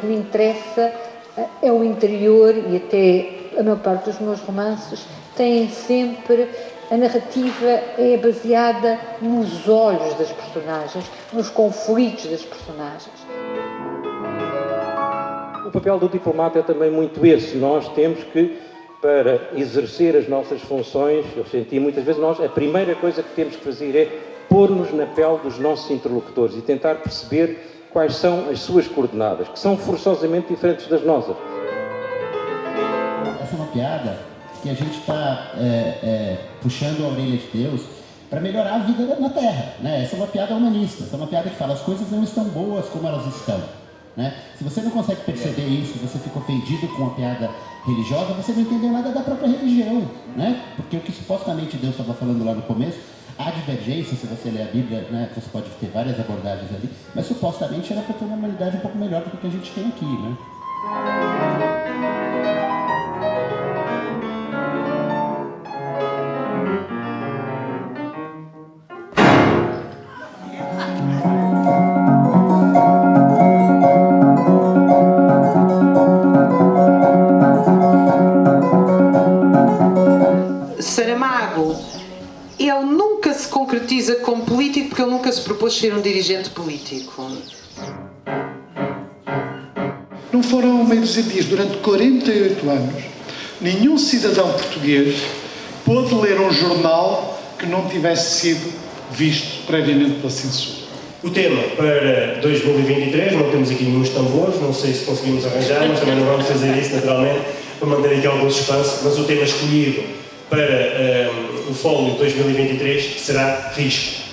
que me interessa eh, é o interior e até a maior parte dos meus romances têm sempre a narrativa é baseada nos olhos das personagens, nos conflitos das personagens. O papel do diplomata é também muito esse. Nós temos que, para exercer as nossas funções, eu senti muitas vezes, nós, a primeira coisa que temos que fazer é pôr-nos na pele dos nossos interlocutores e tentar perceber quais são as suas coordenadas, que são forçosamente diferentes das nossas. Essa é uma piada que a gente está é, é, puxando a orelha de Deus para melhorar a vida na Terra. Né? Essa é uma piada humanista, essa é uma piada que fala as coisas não estão boas como elas estão. Né? Se você não consegue perceber isso, você fica ofendido com a piada religiosa, você não entendeu nada da própria religião. Né? Porque o que supostamente Deus estava falando lá no começo, há divergência, se você ler a Bíblia, né, você pode ter várias abordagens ali, mas supostamente era para ter uma humanidade um pouco melhor do que a gente tem aqui. Né? Saramago, ele nunca se concretiza como político porque ele nunca se propôs ser um dirigente político. Não foram meios e dias, durante 48 anos, nenhum cidadão português pôde ler um jornal que não tivesse sido visto previamente pela censura. O tema para 2023, não temos aqui nenhum tambores, não sei se conseguimos arranjar, mas também não vamos fazer isso naturalmente, para manter aqui algum suspense, mas o tema escolhido para um, o Fólio 2023 será risco.